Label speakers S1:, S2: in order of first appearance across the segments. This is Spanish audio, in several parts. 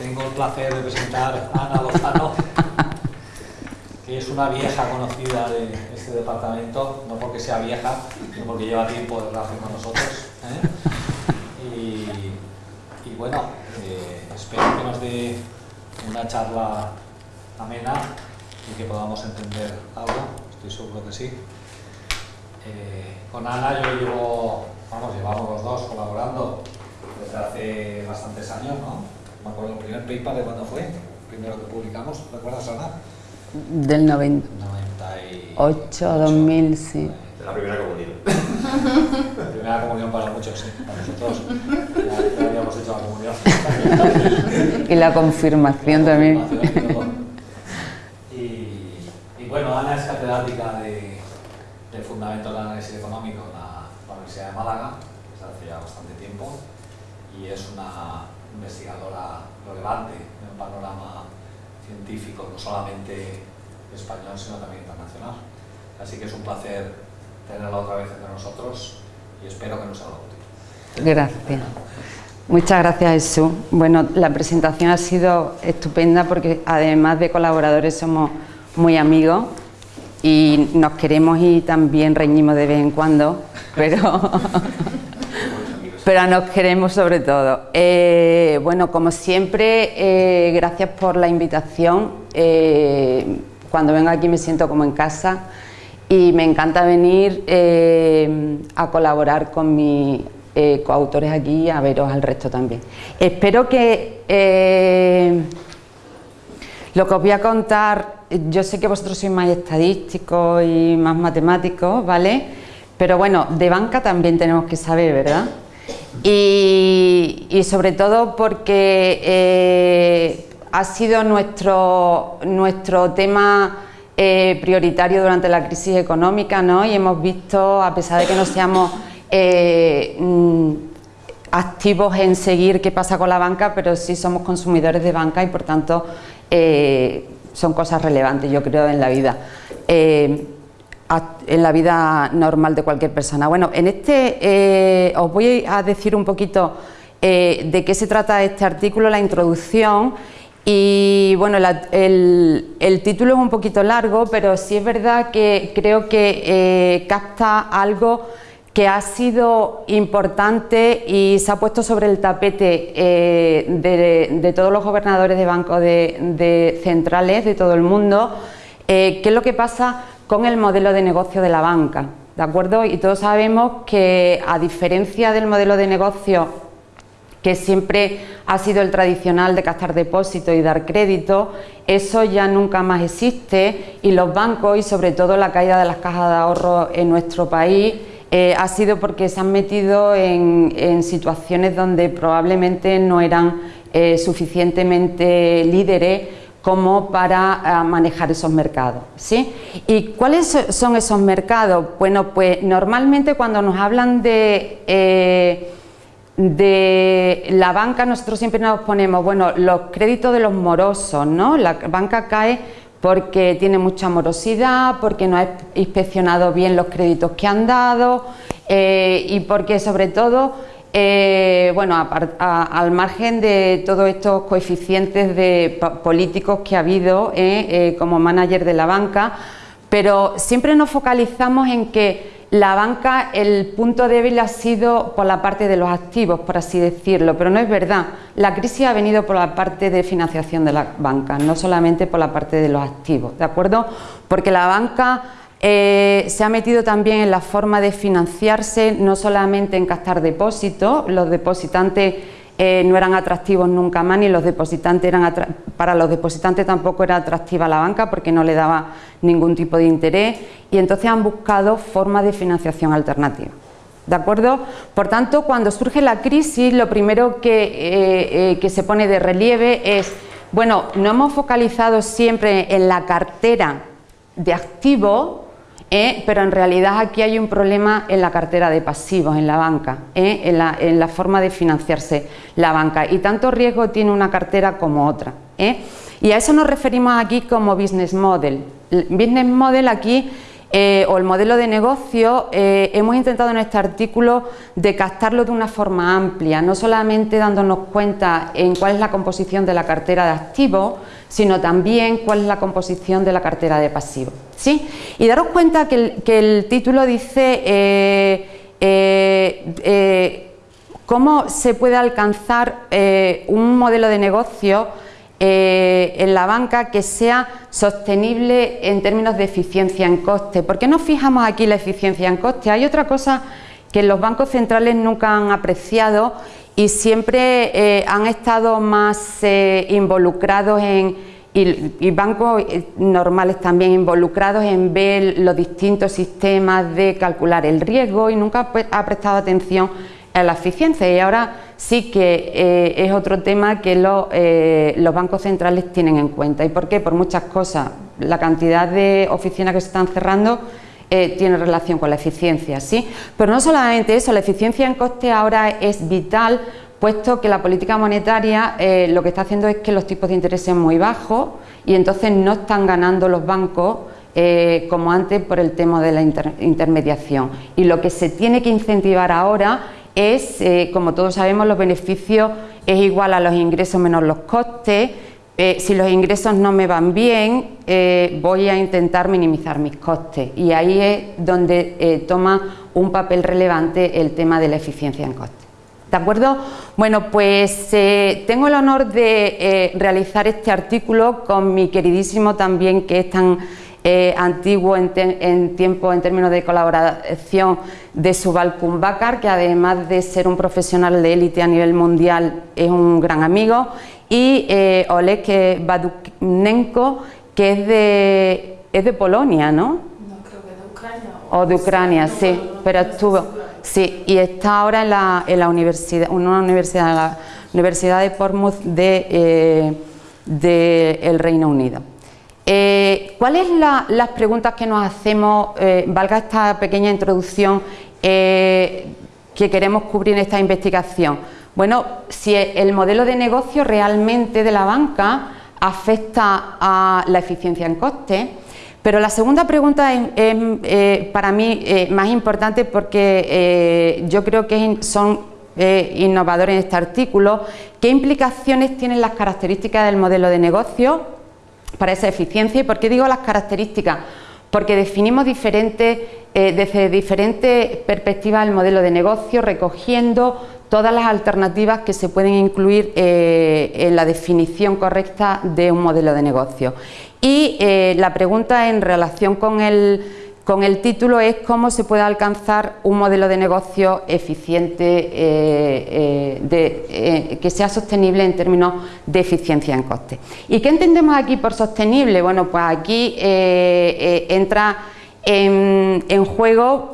S1: tengo el placer de presentar a Ana Lozano, que es una vieja conocida de este departamento, no porque sea vieja, sino porque lleva tiempo de relación con nosotros. ¿eh? Y, bueno, eh, espero que nos dé una charla amena y que podamos entender algo, estoy seguro que sí. Eh, con Ana yo llevo, vamos, llevamos los dos colaborando desde hace bastantes años, ¿no? Me acuerdo el primer paper de cuándo fue, primero que publicamos, ¿recuerdas Ana?
S2: Del 98, 2000, sí.
S3: De la primera comunión.
S1: la primera comunión para muchos, sí, para nosotros. Ya, habíamos hecho la comunión.
S2: y la confirmación también.
S1: y, y, bueno, Ana es catedrática de, de Fundamentos del Análisis Económico en la Universidad de Málaga, desde hace ya bastante tiempo, y es una investigadora relevante en el panorama científico, no solamente español, sino también internacional. Así que es un placer tenerla otra vez entre nosotros y espero que nos haga útil.
S2: Gracias. Muchas gracias, Jesús. Bueno, la presentación ha sido estupenda porque además de colaboradores somos muy amigos y nos queremos y también reñimos de vez en cuando, pero pero nos queremos sobre todo. Eh, bueno, como siempre, eh, gracias por la invitación. Eh, cuando vengo aquí me siento como en casa y me encanta venir a colaborar con mis coautores aquí y a veros al resto también. Espero que lo que os voy a contar, yo sé que vosotros sois más estadísticos y más matemáticos, ¿vale? Pero bueno, de banca también tenemos que saber, ¿verdad? Y, sobre todo porque eh, ha sido nuestro, nuestro tema eh, prioritario durante la crisis económica ¿no? y hemos visto, a pesar de que no seamos eh, mm, activos en seguir qué pasa con la banca, pero sí somos consumidores de banca y por tanto son cosas relevantes yo creo en la vida en la vida normal de cualquier persona. Bueno, en este eh, os voy a decir un poquito eh, de qué se trata este artículo, la introducción y bueno, el, título es un poquito largo, pero sí es verdad que creo que eh, capta algo que ha sido importante y se ha puesto sobre el tapete de, todos los gobernadores de bancos de, centrales de todo el mundo, qué es lo que pasa con el modelo de negocio de la banca, ¿de acuerdo? Y todos sabemos que a diferencia del modelo de negocio que siempre ha sido el tradicional de captar depósito y dar crédito, eso ya nunca más existe y los bancos y sobre todo la caída de las cajas de ahorro en nuestro país eh, ha sido porque se han metido en, situaciones donde probablemente no eran eh, suficientemente líderes como para eh, manejar esos mercados. ¿sí? ¿Y cuáles son esos mercados? Bueno, pues normalmente cuando nos hablan de, eh, de la banca, nosotros siempre nos ponemos, bueno, los créditos de los morosos, ¿no? La banca cae porque tiene mucha morosidad, porque no ha inspeccionado bien los créditos que han dado eh, y porque sobre todo eh, bueno, al margen de todos estos coeficientes políticos que ha habido eh, eh, como manager de la banca, pero siempre nos focalizamos en que la banca, el punto débil ha sido por la parte de los activos, por así decirlo, pero no es verdad. La crisis ha venido por la parte de financiación de la banca, no solamente por la parte de los activos, ¿de acuerdo? Porque la banca eh, se ha metido también en la forma de financiarse, no solamente en captar depósitos, los depositantes eh, no eran atractivos nunca más, ni los depositantes eran para los depositantes tampoco era atractiva la banca porque no le daba ningún tipo de interés y entonces han buscado formas de financiación alternativa. ¿De acuerdo? Por tanto, cuando surge la crisis, lo primero que, eh, que se pone de relieve es, bueno, no hemos focalizado siempre en la cartera de activos, ¿eh? pero en realidad aquí hay un problema en la cartera de pasivos, en la banca, ¿eh? en, la, forma de financiarse la banca y tanto riesgo tiene una cartera como otra. ¿eh? Y a eso nos referimos aquí como business model. business model aquí eh, o el modelo de negocio, eh, hemos intentado en este artículo de captarlo de una forma amplia, no solamente dándonos cuenta en cuál es la composición de la cartera de activos, sino también cuál es la composición de la cartera de pasivos. ¿sí? Y daros cuenta que el, título dice eh, cómo se puede alcanzar un modelo de negocio eh, en la banca que sea sostenible en términos de eficiencia en coste. ¿Por qué nos fijamos aquí la eficiencia en coste? Hay otra cosa que los bancos centrales nunca han apreciado y siempre eh, han estado más eh, involucrados en, y, bancos normales también involucrados en ver los distintos sistemas de calcular el riesgo y nunca ha prestado atención a la eficiencia y ahora sí que eh, es otro tema que eh, los bancos centrales tienen en cuenta. ¿Y por qué? Por muchas cosas. La cantidad de oficinas que se están cerrando eh, tiene relación con la eficiencia, ¿sí? Pero no solamente eso, la eficiencia en coste ahora es vital puesto que la política monetaria lo que está haciendo es que los tipos de interés sean muy bajos y entonces no están ganando los bancos como antes por el tema de la intermediación. Y lo que se tiene que incentivar ahora es, eh, como todos sabemos, los beneficios es igual a los ingresos menos los costes. Eh, si los ingresos no me van bien, eh, voy a intentar minimizar mis costes y ahí es donde toma un papel relevante el tema de la eficiencia en costes. ¿De acuerdo? Bueno, pues tengo el honor de realizar este artículo con mi queridísimo también, que es tan eh, antiguo en, tiempo en términos de colaboración de Subal Kumbakar, que además de ser un profesional de élite a nivel mundial es un gran amigo, y eh, Oleg Baduknenko, que es de, es de Polonia, ¿no?
S3: No, creo que de Ucrania.
S2: O, de Ucrania, sí, pero estuvo, sí, y está ahora en la, en la universidad, una universidad, la Universidad de Portsmouth de, eh, de el Reino Unido. Eh, ¿Cuáles son las preguntas que nos hacemos, eh, valga esta pequeña introducción, eh, que queremos cubrir en esta investigación? Bueno, si el modelo de negocio realmente de la banca afecta a la eficiencia en coste, pero la segunda pregunta es, para mí más importante porque yo creo que son innovadores en este artículo, ¿qué implicaciones tienen las características del modelo de negocio para esa eficiencia. ¿Y por qué digo las características? Porque definimos diferentes, eh, desde diferentes perspectivas el modelo de negocio, recogiendo todas las alternativas que se pueden incluir eh, en la definición correcta de un modelo de negocio. Y eh, la pregunta en relación con el con el título es cómo se puede alcanzar un modelo de negocio eficiente eh, eh, eh, que sea sostenible en términos de eficiencia en coste. ¿Y qué entendemos aquí por sostenible? Bueno, pues aquí entra en, juego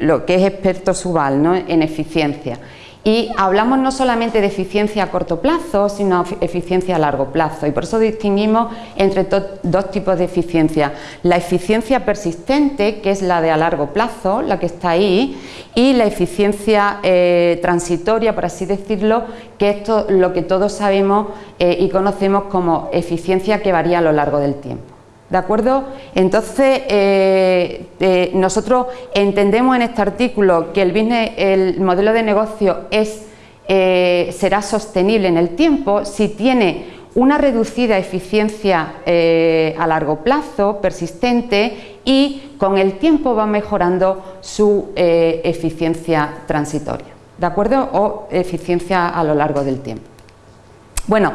S2: lo que es experto Subal ¿no? en eficiencia. Y hablamos no solamente de eficiencia a corto plazo, sino eficiencia a largo plazo. Y por eso distinguimos entre dos tipos de eficiencia. La eficiencia persistente, que es la de a largo plazo, la que está ahí, y la eficiencia eh, transitoria, por así decirlo, que es lo que todos sabemos eh, y conocemos como eficiencia que varía a lo largo del tiempo. ¿De acuerdo? Entonces, eh, eh, nosotros entendemos en este artículo que el, el modelo de negocio es, eh, será sostenible en el tiempo si tiene una reducida eficiencia a largo plazo, persistente, y con el tiempo va mejorando su eficiencia transitoria, ¿de acuerdo? O eficiencia a lo largo del tiempo. Bueno,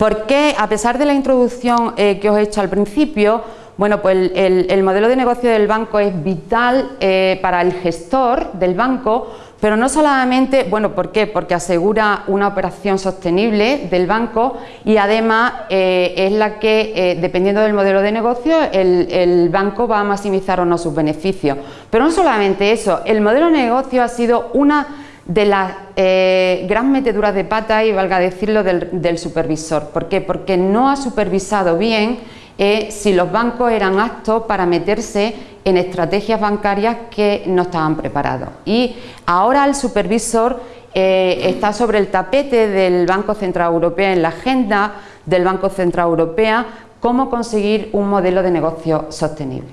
S2: ¿Por qué, a pesar de la introducción eh, que os he hecho al principio, bueno, pues el, modelo de negocio del banco es vital eh, para el gestor del banco, pero no solamente, bueno, ¿por qué? Porque asegura una operación sostenible del banco y además eh, es la que, dependiendo del modelo de negocio, el, el, banco va a maximizar o no sus beneficios. Pero no solamente eso, el modelo de negocio ha sido una de las eh, gran meteduras de pata y valga decirlo del, supervisor. ¿Por qué? Porque no ha supervisado bien eh, si los bancos eran aptos para meterse en estrategias bancarias que no estaban preparados. Y ahora el supervisor eh, está sobre el tapete del Banco Central Europeo en la agenda del Banco Central Europeo cómo conseguir un modelo de negocio sostenible.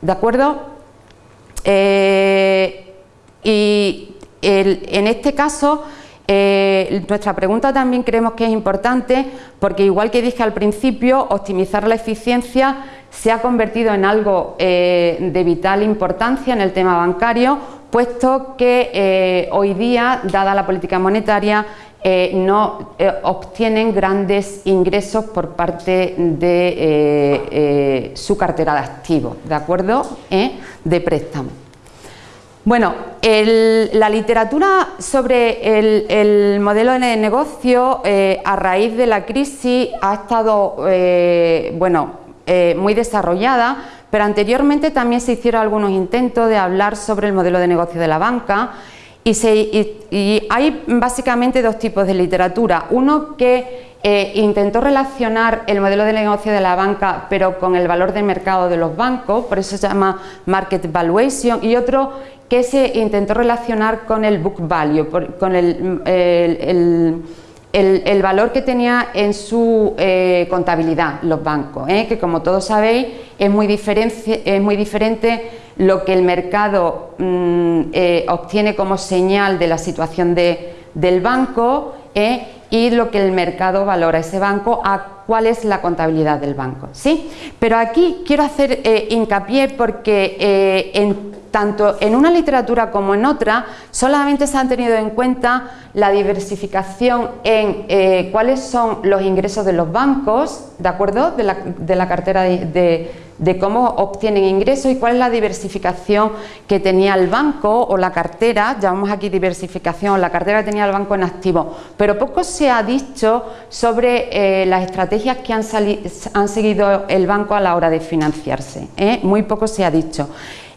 S2: ¿De acuerdo? Eh, en este caso, eh, nuestra pregunta también creemos que es importante porque igual que dije al principio, optimizar la eficiencia se ha convertido en algo eh, de vital importancia en el tema bancario, puesto que hoy día, dada la política monetaria, eh, no eh, obtienen grandes ingresos por parte de eh, su cartera de activos, ¿de acuerdo? De préstamo. Bueno, la literatura sobre el, modelo de negocio a raíz de la crisis ha estado bueno, muy desarrollada, pero anteriormente también se hicieron algunos intentos de hablar sobre el modelo de negocio de la banca y, hay básicamente dos tipos de literatura. Uno que eh, intentó relacionar el modelo de negocio de la banca pero con el valor de mercado de los bancos, por eso se llama Market Valuation, y otro que se intentó relacionar con el Book Value, con el, el, valor que tenía en su eh, contabilidad los bancos, ¿eh? que como todos sabéis es muy, diferente, es muy diferente lo que el mercado mm, eh, obtiene como señal de la situación del banco y lo que el mercado valora ese banco cuál es la contabilidad del banco. ¿sí? Pero aquí quiero hacer eh, hincapié porque en, tanto en una literatura como en otra solamente se han tenido en cuenta la diversificación en cuáles son los ingresos de los bancos, ¿de acuerdo? De la, cartera de cómo obtienen ingresos y cuál es la diversificación que tenía el banco o la cartera, llamamos aquí diversificación, la cartera que tenía el banco en activo, pero poco se ha dicho sobre eh, las estrategias que han, han, seguido el banco a la hora de financiarse, ¿eh? muy poco se ha dicho.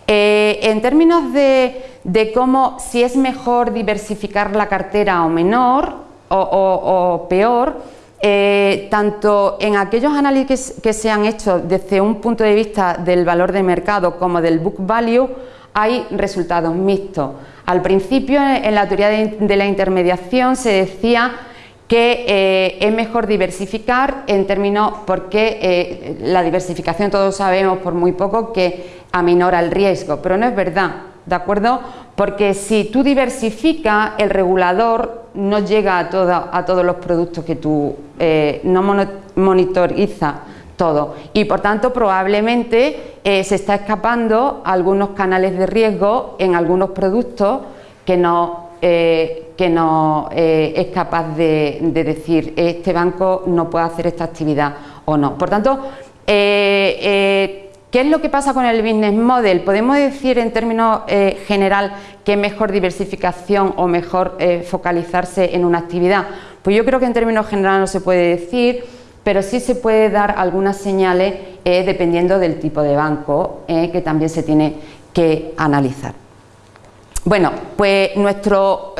S2: Eh, en términos de, cómo, si es mejor diversificar la cartera o menor o peor, eh, tanto en aquellos análisis que se han hecho desde un punto de vista del valor de mercado como del book value, hay resultados mixtos. Al principio, en la teoría de, la intermediación, se decía que eh, es mejor diversificar en términos porque eh, la diversificación todos sabemos por muy poco que aminora el riesgo, pero no es verdad, ¿de acuerdo? Porque si tú diversificas, el regulador no llega a, a todos los productos que tú eh, no monitoriza todo y por tanto probablemente eh, se está escapando algunos canales de riesgo en algunos productos que no, eh, que no es capaz de, decir este banco no puede hacer esta actividad o no. Por tanto, ¿Qué es lo que pasa con el business model? Podemos decir en términos eh, general que es mejor diversificación o mejor eh, focalizarse en una actividad. Pues yo creo que en términos generales no se puede decir, pero sí se puede dar algunas señales eh, dependiendo del tipo de banco que también se tiene que analizar. Bueno, pues nuestro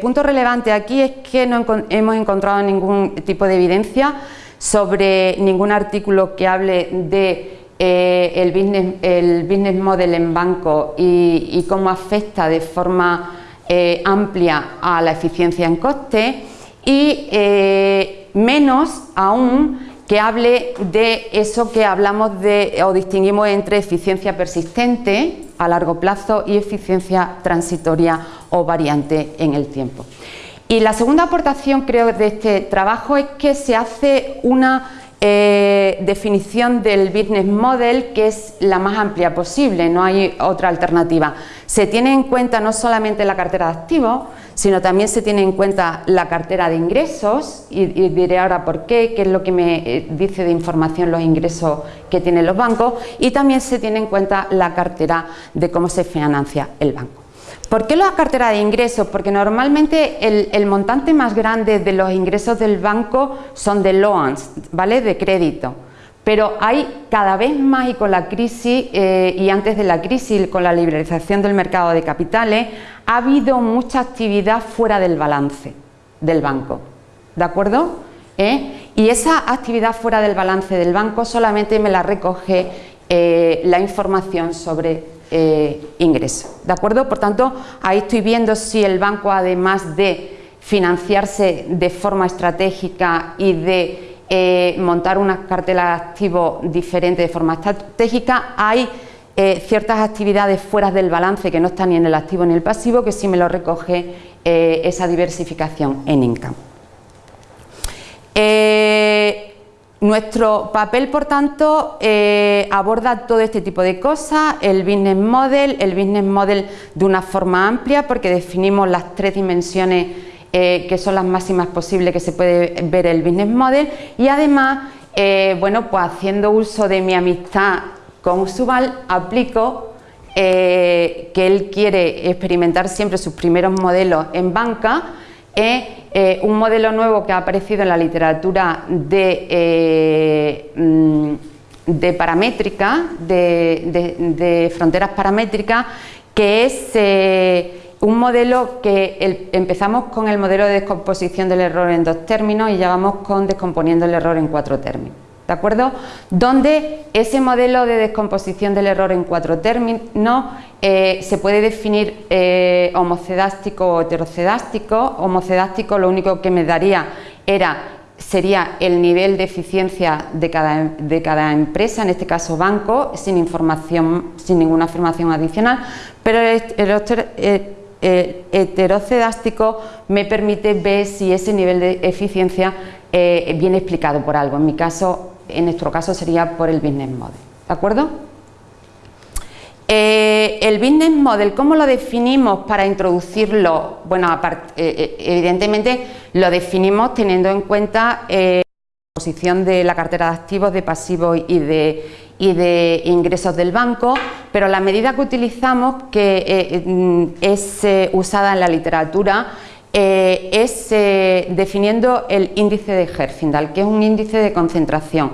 S2: punto relevante aquí es que no hemos encontrado ningún tipo de evidencia sobre ningún artículo que hable de eh, el, business, el, business, model en banco y, cómo afecta de forma eh, amplia a la eficiencia en coste y eh, menos aún que hable de eso que hablamos de o distinguimos entre eficiencia persistente a largo plazo y eficiencia transitoria o variante en el tiempo. Y la segunda aportación creo de este trabajo es que se hace una eh, definición del business model que es la más amplia posible, no hay otra alternativa. Se tiene en cuenta no solamente la cartera de activos, sino también se tiene en cuenta la cartera de ingresos y, diré ahora por qué, qué es lo que me eh, dice de información los ingresos que tienen los bancos y también se tiene en cuenta la cartera de cómo se financia el banco. ¿Por qué la cartera de ingresos? Porque normalmente el, montante más grande de los ingresos del banco son de loans, ¿vale? de crédito. Pero hay cada vez más y con la crisis eh, y antes de la crisis con la liberalización del mercado de capitales ha habido mucha actividad fuera del balance del banco, ¿de acuerdo? ¿Eh? Y esa actividad fuera del balance del banco solamente me la recoge eh, la información sobre eh, ingreso. ¿De acuerdo? Por tanto, ahí estoy viendo si el banco, además de financiarse de forma estratégica y de eh, montar una cartela de activos diferente de forma estratégica, hay eh, ciertas actividades fuera del balance que no están ni en el activo ni en el pasivo que sí me lo recoge eh, esa diversificación en income. Nuestro papel, por tanto, aborda todo este tipo de cosas, el business model, el business model de una forma amplia porque definimos las tres dimensiones eh, que son las máximas posibles que se puede ver el business model. Y además, eh, bueno, pues haciendo uso de mi amistad con Usubal, aplico eh, que él quiere experimentar siempre sus primeros modelos en banca, un modelo nuevo que ha aparecido en la literatura de, mm, de paramétrica, de, fronteras paramétricas, que es un modelo que empezamos con el modelo de descomposición del error en dos términos y ya vamos con descomponiendo el error en cuatro términos. ¿De acuerdo? Donde ese modelo de descomposición del error en cuatro términos eh, se puede definir eh, homocedástico o heterocedástico. Homocedástico lo único que me daría era sería el nivel de eficiencia de cada, de cada, empresa, en este caso banco, sin información, sin ninguna información adicional, pero el, el, el heterocedástico me permite ver si ese nivel de eficiencia eh, viene explicado por algo. En mi caso, en nuestro caso sería por el business model. ¿De acuerdo? Eh, el business model, ¿cómo lo definimos para introducirlo? Bueno, eh, evidentemente lo definimos teniendo en cuenta la posición de la cartera de activos, de pasivos y de, y de ingresos del banco, pero la medida que utilizamos, que eh, mm, es eh, usada en la literatura, eh, es definiendo el índice de Herfindahl, que es un índice de concentración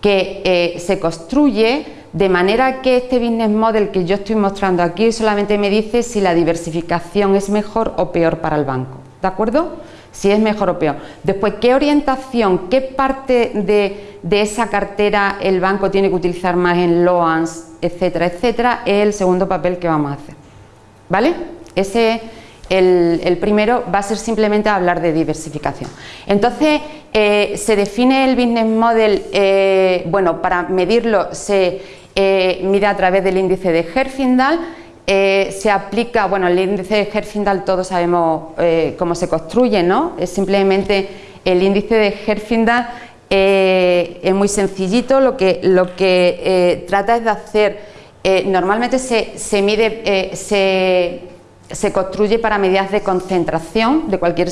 S2: que se construye de manera que este business model que yo estoy mostrando aquí solamente me dice si la diversificación es mejor o peor para el banco, ¿de acuerdo? si es mejor o peor. Después, ¿qué orientación, qué parte de, esa cartera el banco tiene que utilizar más en loans, etcétera, etcétera? Es el segundo papel que vamos a hacer. ¿Vale? Ese, el, primero va a ser simplemente hablar de diversificación. Entonces, eh, se define el business model, eh, bueno, para medirlo se eh, mide a través del índice de Herfindahl, eh, se aplica, bueno, el índice de Herfindahl todos sabemos cómo se construye, ¿no? Es simplemente el índice de Herfindahl es muy sencillito, lo que, lo que trata es de hacer, normalmente se, se mide, se, se, construye para medidas de concentración de cualquier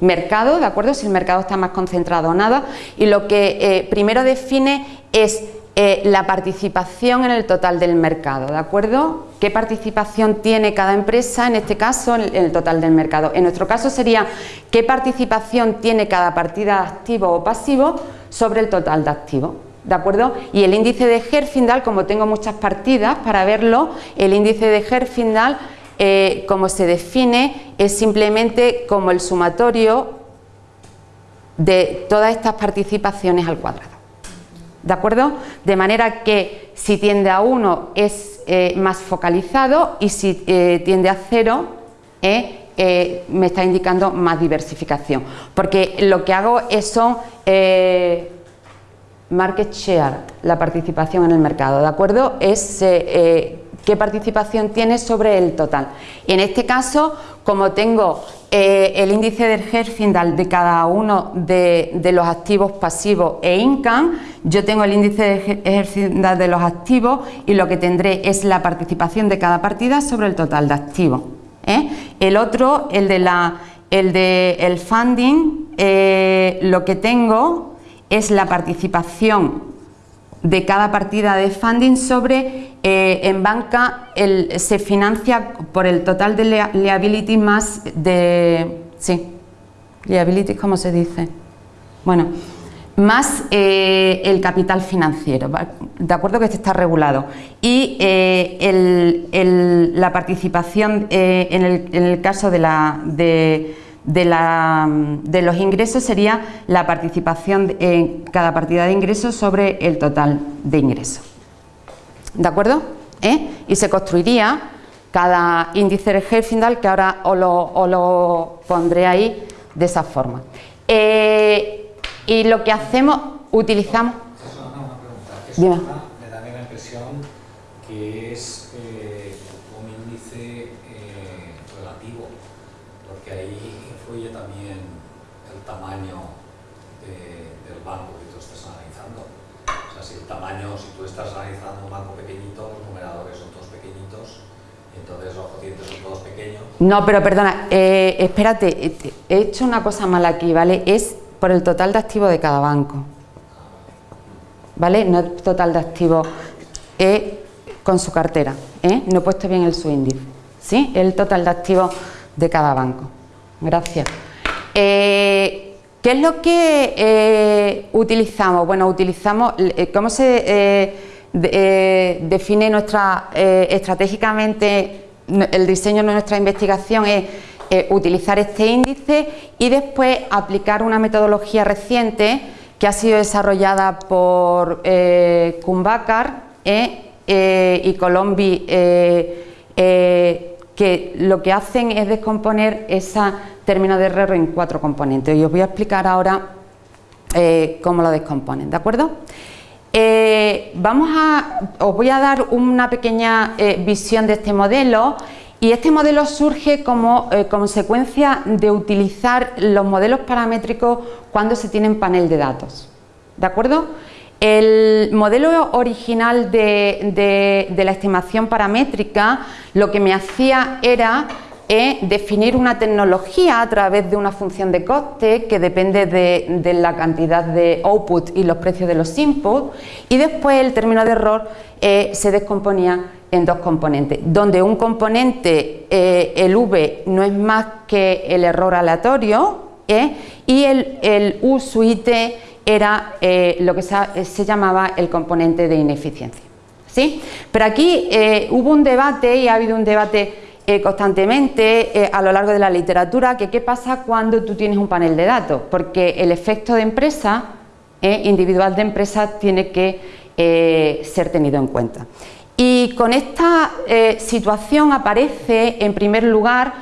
S2: mercado, ¿de acuerdo? Si el mercado está más concentrado o nada, y lo que primero define es eh, la participación en el total del mercado, ¿de acuerdo? ¿Qué participación tiene cada empresa, en este caso, en el total del mercado? En nuestro caso sería qué participación tiene cada partida de activo o pasivo sobre el total de activos. ¿De acuerdo? Y el índice de Herfindahl, como tengo muchas partidas para verlo, el índice de Herfindahl, eh, como se define, es simplemente como el sumatorio de todas estas participaciones al cuadrado. ¿De acuerdo? De manera que si tiende a 1 es eh, más focalizado y si eh, tiende a 0 eh, me está indicando más diversificación. Porque lo que hago es son market share, la participación en el mercado, ¿de acuerdo? Es qué participación tiene sobre el total. Y en este caso, como tengo eh, el índice del Herfindahl de cada uno de, los activos pasivos e income, yo tengo el índice de Herfindahl de los activos y lo que tendré es la participación de cada partida sobre el total de activos. ¿eh? El otro, el de la, el de el funding, eh, lo que tengo es la participación de cada partida de funding sobre eh, en banca se financia por el total de liability más de sí liability cómo se dice bueno más eh, el capital financiero de acuerdo que este está regulado. Y eh, la participación en el, en, el, caso de la de de, la, de, los ingresos sería la participación en cada partida de ingresos sobre el total de ingresos. ¿De acuerdo? ¿Eh? Y se construiría cada índice de Herfindahl, que ahora os lo, lo, pondré ahí de esa forma. Eh, Y lo que hacemos, utilizamos...
S1: Es una, una pregunta. Es
S2: Dime.
S1: una, me da a mí la impresión que es eh, un índice eh, relativo, porque ahí influye también el tamaño de- del banco que tú estás analizando. O sea, si el tamaño, si tú estás analizando un banco pequeñito, los numeradores son todos pequeñitos, y entonces los cocientes son todos pequeños.
S2: No, pero perdona, eh, espérate, eh, he hecho una cosa mala aquí, ¿vale? Es por el total de activos de cada banco. ¿Vale? No el total de activos es con su cartera, ¿eh? No he puesto bien el subíndice, ¿sí? El total de activos de cada banco. Gracias. Eh, ¿Qué es lo que eh, utilizamos? Bueno, utilizamos, eh, ¿cómo se eh, de- eh, define nuestra, eh, estratégicamente el diseño de nuestra investigación? Es utilizar este índice y después aplicar una metodología reciente que ha sido desarrollada por eh, Kumbakar eh, eh, y Colombi eh, que lo que hacen es descomponer esa término de error en cuatro componentes y os voy a explicar ahora cómo lo descomponen, ¿de acuerdo? Eh, vamos a, os voy a dar una pequeña eh, visión de este modelo y este modelo surge como eh, consecuencia de utilizar los modelos paramétricos cuando se tienen panel de datos, ¿de acuerdo? El modelo original de, la estimación paramétrica lo que me hacía era eh, definir una tecnología a través de una función de coste que depende de, la cantidad de output y los precios de los inputs y después el término de error eh, se descomponía en dos componentes, donde un componente, eh, el V, no es más que el error aleatorio ¿eh? y el, U su IT era lo que se, llamaba el componente de ineficiencia. ¿sí? Pero aquí hubo un debate y ha habido un debate eh, constantemente eh, a lo largo de la literatura que qué pasa cuando tú tienes un panel de datos, porque el efecto de empresa, eh, individual de empresa, tiene que ser tenido en cuenta. Y con esta situación aparece en primer lugar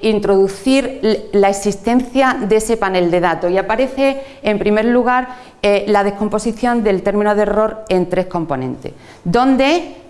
S2: introducir la existencia de ese panel de datos y aparece en primer lugar la descomposición del término de error en tres componentes, donde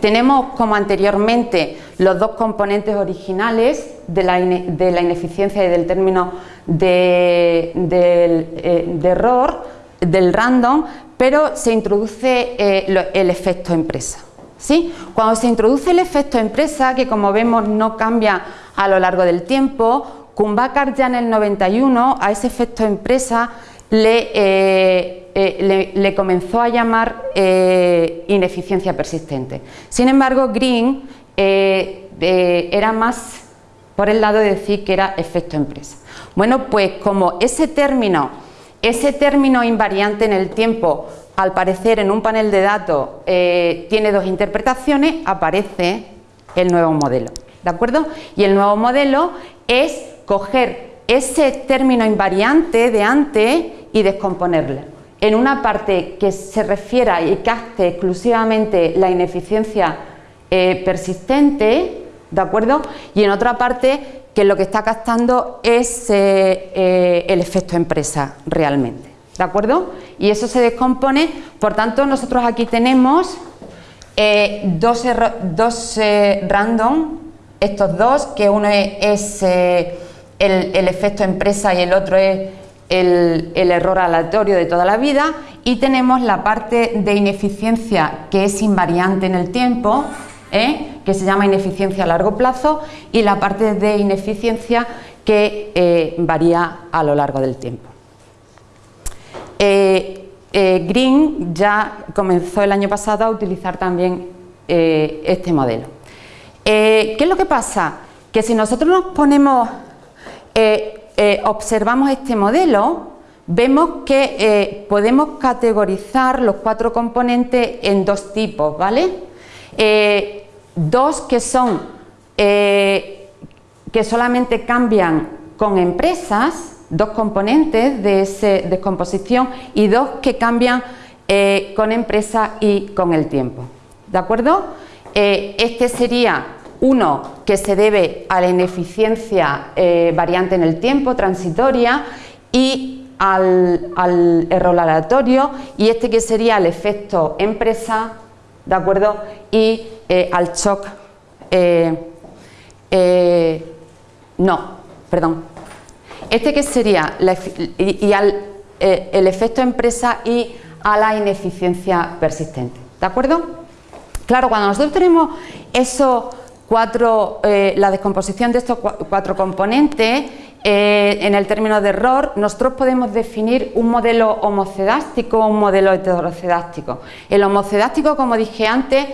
S2: tenemos como anteriormente los dos componentes originales de la, de la ineficiencia y del término de, eh, de error, del random, pero se introduce eh, el efecto empresa. ¿sí? Cuando se introduce el efecto empresa, que como vemos no cambia a lo largo del tiempo, Kumbakar ya en el 91 a ese efecto empresa le, eh, eh, le- le comenzó a llamar eh, ineficiencia persistente. Sin embargo, Green era más por el lado de decir que era efecto empresa. Bueno, pues como ese término, ese término invariante en el tiempo, al parecer en un panel de datos tiene dos interpretaciones, aparece el nuevo modelo, ¿de acuerdo? Y el nuevo modelo es coger ese término invariante de antes y descomponerlo en una parte que se refiera y capte exclusivamente la ineficiencia eh, persistente, ¿de acuerdo? Y en otra parte que lo que está captando es eh, eh, el efecto empresa realmente, ¿de acuerdo? Y eso se descompone, por tanto nosotros aquí tenemos dos, dos random, estos dos, que uno es, el, efecto empresa y el otro es el, error aleatorio de toda la vida y tenemos la parte de ineficiencia que es invariante en el tiempo, ¿eh? que se llama ineficiencia a largo plazo y la parte de ineficiencia que eh, varía a lo largo del tiempo. Eh, Green ya comenzó el año pasado a utilizar también este modelo. ¿Qué es lo que pasa? Que si nosotros nos ponemos, eh, eh, observamos este modelo, vemos que eh, podemos categorizar los cuatro componentes en dos tipos, ¿vale? Dos que son que solamente cambian con empresas, dos componentes de esa descomposición y dos que cambian con empresa y con el tiempo. ¿De acuerdo? Este sería uno que se debe a la ineficiencia eh, variante en el tiempo, transitoria, y al, error aleatorio y este que sería el efecto empresa, ¿de acuerdo? Y eh, al shock, eh, no, perdón, este que sería y, al, el efecto empresa y a la ineficiencia persistente, ¿de acuerdo? Claro, cuando nosotros tenemos esos cuatro, la descomposición de estos cuatro componentes, eh, en el término de error, nosotros podemos definir un modelo homocedástico o un modelo heterocedástico. El homocedástico, como dije antes,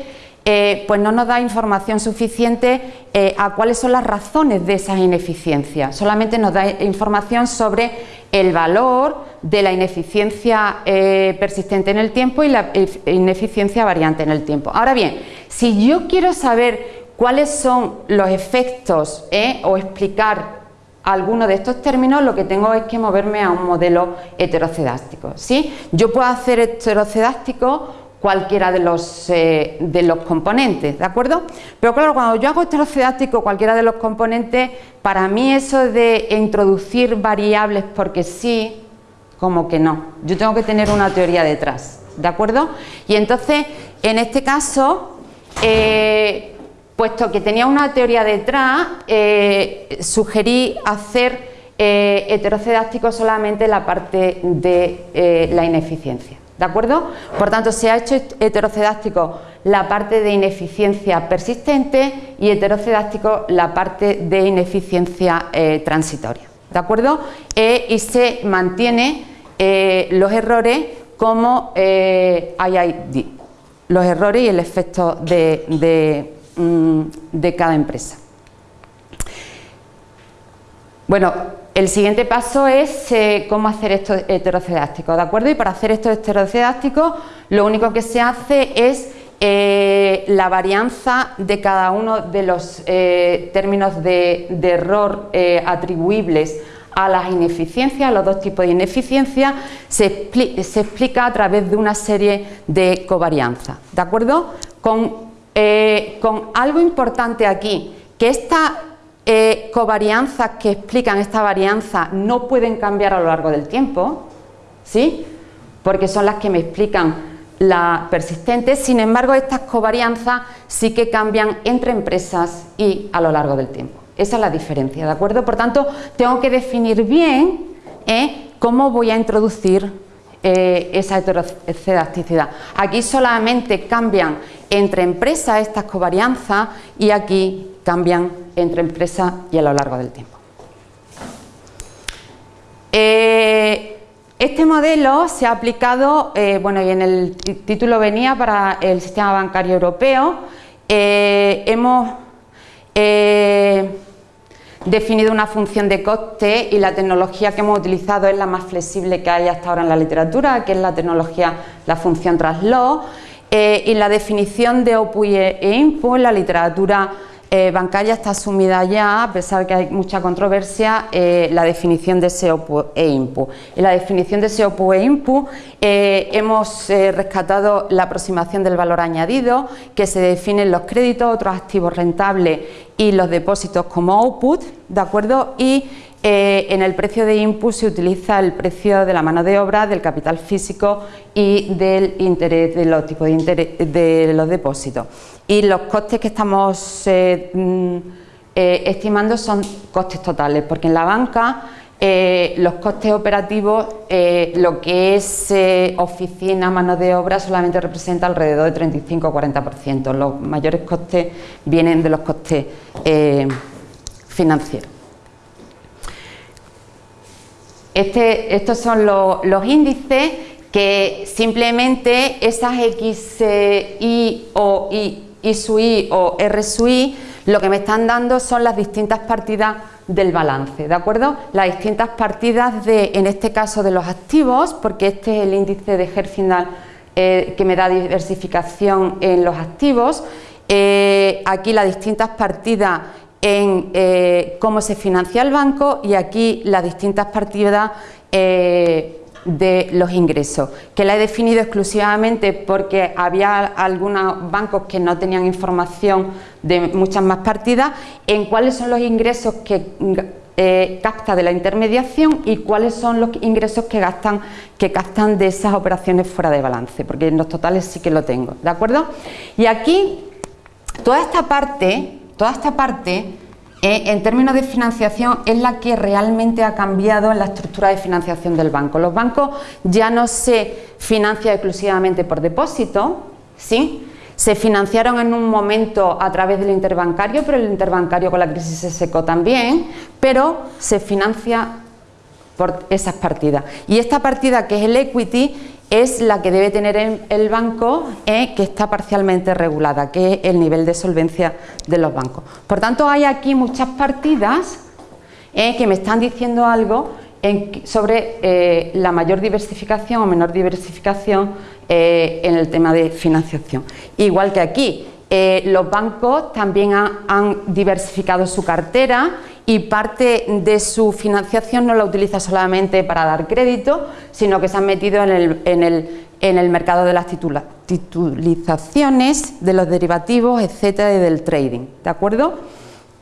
S2: eh, pues no nos da información suficiente eh, a cuáles son las razones de esas ineficiencias, solamente nos da información sobre el valor de la ineficiencia persistente en el tiempo y la ineficiencia variante en el tiempo. Ahora bien, si yo quiero saber cuáles son los efectos o explicar alguno de estos términos, lo que tengo es que moverme a un modelo heterocedástico. ¿sí? Yo puedo hacer heterocedástico cualquiera de los, eh, de los componentes, ¿de acuerdo? Pero claro, cuando yo hago heterocedástico cualquiera de los componentes, para mí eso de introducir variables porque sí, como que no. Yo tengo que tener una teoría detrás, ¿de acuerdo? Y entonces, en este caso, eh, puesto que tenía una teoría detrás, eh, sugerí hacer eh, heterocedástico solamente la parte de eh, la ineficiencia. ¿De acuerdo? Por tanto, se ha hecho heterocedástico la parte de ineficiencia persistente y heterocedástico la parte de ineficiencia transitoria. ¿De acuerdo? y se mantiene los errores como IID, los errores y el efecto de Mm, de cada empresa. Bueno, el siguiente paso es eh, cómo hacer esto heterocedástico, ¿de acuerdo? Y para hacer esto heterocedástico lo único que se hace es eh, la varianza de cada uno de los eh, términos de, error atribuibles a las ineficiencias, a los dos tipos de ineficiencia, se, se, explica a través de una serie de covarianzas, ¿de acuerdo? Con eh, con algo importante aquí, que estas eh, covarianzas que explican esta varianza no pueden cambiar a lo largo del tiempo, ¿sí? porque son las que me explican la persistente, sin embargo estas covarianzas sí que cambian entre empresas y a lo largo del tiempo. Esa es la diferencia, ¿de acuerdo? Por tanto, tengo que definir bien ¿eh? cómo voy a introducir eh, esa heterocedasticidad. Aquí solamente cambian entre empresas estas covarianzas y aquí cambian entre empresas y a lo largo del tiempo. Eh, este modelo se ha aplicado, eh, bueno y en el título venía para el sistema bancario europeo, hemos definido una función de coste y la tecnología que hemos utilizado es la más flexible que hay hasta ahora en la literatura, que es la tecnología, la función traslog, eh, y la definición de output e input en la literatura eh, bancaria está asumida ya, a pesar de que hay mucha controversia, eh, la definición de ese output e input. En la definición de ese output e input hemos rescatado la aproximación del valor añadido, que se definen los créditos, otros activos rentables y los depósitos como output, ¿de acuerdo? Y eh, en el precio de input se utiliza el precio de la mano de obra, del capital físico y del interés de los tipos de, interés, de los depósitos. Y los costes que estamos eh, mm, eh, estimando son costes totales, porque en la banca los costes operativos, lo que es oficina, mano de obra, solamente representa alrededor de 35 o 40%. Los mayores costes vienen de los costes financieros. Este, estos son los índices que simplemente esas X, Y o Y, Y su I o R su I lo que me están dando son las distintas partidas del balance, ¿de acuerdo? Las distintas partidas de, en este caso de los activos, porque este es el índice de Herfindahl eh, que me da diversificación en los activos, eh, aquí las distintas partidas en eh, cómo se financia el banco y aquí las distintas partidas eh, de los ingresos, que la he definido exclusivamente porque había algunos bancos que no tenían información de muchas más partidas, en cuáles son los ingresos que eh, capta de la intermediación y cuáles son los ingresos que gastan que captan de esas operaciones fuera de balance, porque en los totales sí que lo tengo, ¿de acuerdo? Y aquí toda esta parte, toda esta parte eh, en términos de financiación es la que realmente ha cambiado en la estructura de financiación del banco. Los bancos ya no se financian exclusivamente por depósito, ¿sí? Se financiaron en un momento a través del interbancario, pero el interbancario con la crisis se secó también, pero se financia por esas partidas. Y esta partida que es el equity es la que debe tener el banco eh, que está parcialmente regulada, que es el nivel de solvencia de los bancos. Por tanto, hay aquí muchas partidas eh, que me están diciendo algo sobre eh, la mayor diversificación o menor diversificación en el tema de financiación. Igual que aquí, los bancos también han diversificado su cartera y parte de su financiación no la utiliza solamente para dar crédito, sino que se han metido en el, mercado de las titulizaciones, de los derivativos, etcétera, y del trading, ¿de acuerdo?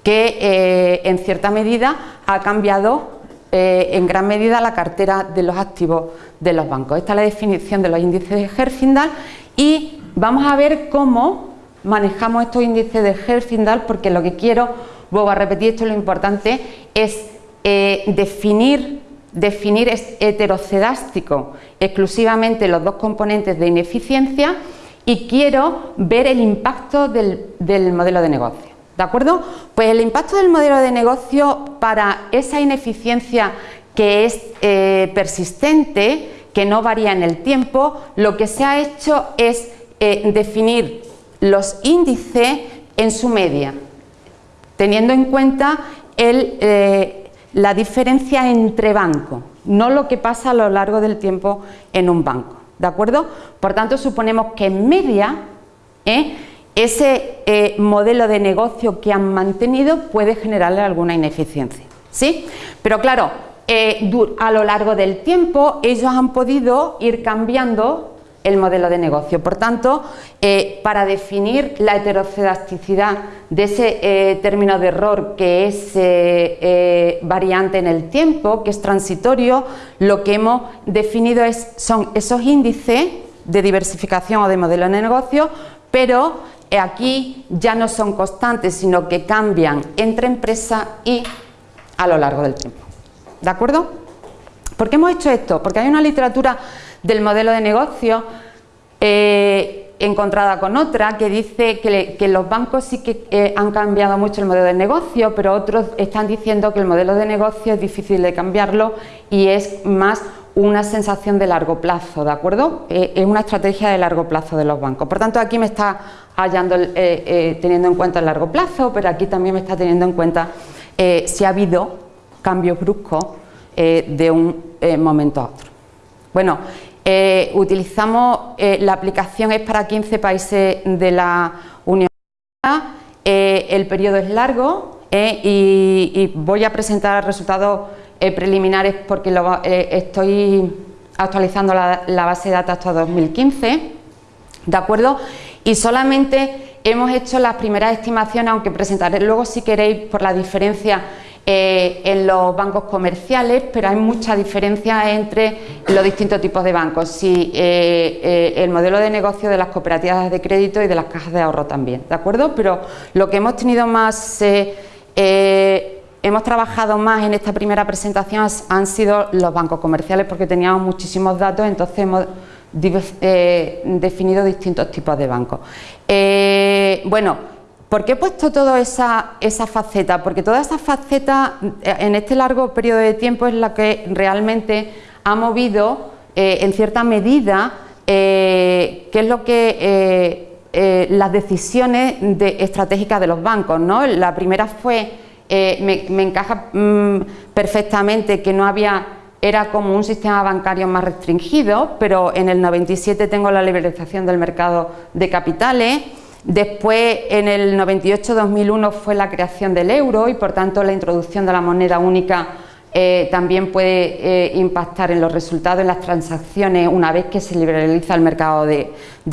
S2: Que eh, en cierta medida ha cambiado eh, en gran medida la cartera de los activos de los bancos. Esta es la definición de los índices de Herfindahl y vamos a ver cómo manejamos estos índices de Herfindahl porque lo que quiero vuelvo a repetir esto, lo importante es eh, definir, definir es heterocedástico exclusivamente los dos componentes de ineficiencia y quiero ver el impacto del, modelo de negocio. ¿De acuerdo? Pues el impacto del modelo de negocio para esa ineficiencia que es eh, persistente, que no varía en el tiempo, lo que se ha hecho es eh, definir los índices en su media, teniendo en cuenta eh, la diferencia entre bancos, no lo que pasa a lo largo del tiempo en un banco. ¿De acuerdo? Por tanto, suponemos que en media ¿eh? ese eh, modelo de negocio que han mantenido puede generarle alguna ineficiencia. ¿sí? Pero claro, a lo largo del tiempo ellos han podido ir cambiando el modelo de negocio. Por tanto, eh, para definir la heterocedasticidad de ese eh, término de error que es eh, variante en el tiempo, que es transitorio, lo que hemos definido son esos índices de diversificación o de modelo de negocio, pero aquí ya no son constantes, sino que cambian entre empresas y a lo largo del tiempo. ¿De acuerdo? ¿Por qué hemos hecho esto? Porque hay una literatura del modelo de negocio eh, encontrada con otra que dice que, los bancos sí que eh, han cambiado mucho el modelo de negocio, pero otros están diciendo que el modelo de negocio es difícil de cambiarlo y es más una sensación de largo plazo, ¿de acuerdo? Eh, es una estrategia de largo plazo de los bancos. Por tanto, aquí me está hallando, teniendo en cuenta el largo plazo, pero aquí también me está teniendo en cuenta si ha habido cambios bruscos de un momento a otro. Bueno, eh, utilizamos, eh, la aplicación es para 15 países de la Unión Europea, eh, el periodo es largo y, voy a presentar resultados preliminares porque estoy actualizando la, la, base de datos hasta 2015, ¿de acuerdo? Y solamente hemos hecho las primeras estimaciones, aunque presentaré luego si queréis por la diferencia eh, en los bancos comerciales, pero hay mucha diferencia entre los distintos tipos de bancos. Sí, eh, eh, el modelo de negocio de las cooperativas de crédito y de las cajas de ahorro también, ¿de acuerdo? Pero lo que hemos tenido más, hemos trabajado más en esta primera presentación han sido los bancos comerciales porque teníamos muchísimos datos, entonces hemos definido distintos tipos de bancos. bueno, ¿Por qué he puesto toda esa, esa faceta? Porque toda esa faceta eh, en este largo periodo de tiempo es la que realmente ha movido eh, en cierta medida eh, qué es lo que las decisiones estratégicas de los bancos. ¿no? La primera fue, me, encaja mm, perfectamente que no había era como un sistema bancario más restringido, pero en el 97 tengo la liberalización del mercado de capitales, Después, en el 98-2001 fue la creación del euro y por tanto la introducción de la moneda única eh, también puede eh, impactar en los resultados, en las transacciones una vez que se liberaliza el mercado de,